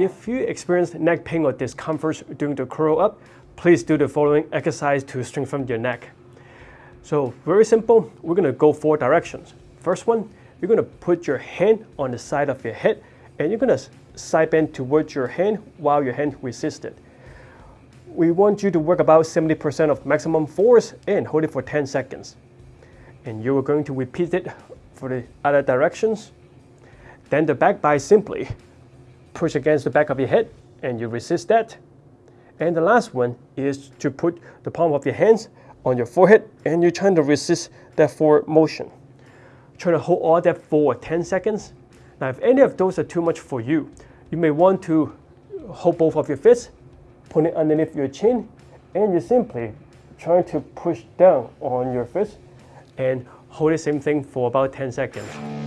If you experience neck pain or discomfort during the curl up, please do the following exercise to strengthen your neck. So very simple, we're gonna go four directions. First one, you're gonna put your hand on the side of your head and you're gonna side bend towards your hand while your hand resists it. We want you to work about 70% of maximum force and hold it for 10 seconds. And you are going to repeat it for the other directions. Then the back by simply push against the back of your head and you resist that. And the last one is to put the palm of your hands on your forehead and you're trying to resist that forward motion. Try to hold all that for 10 seconds. Now if any of those are too much for you, you may want to hold both of your fists, put it underneath your chin, and you're simply trying to push down on your fist and hold the same thing for about 10 seconds.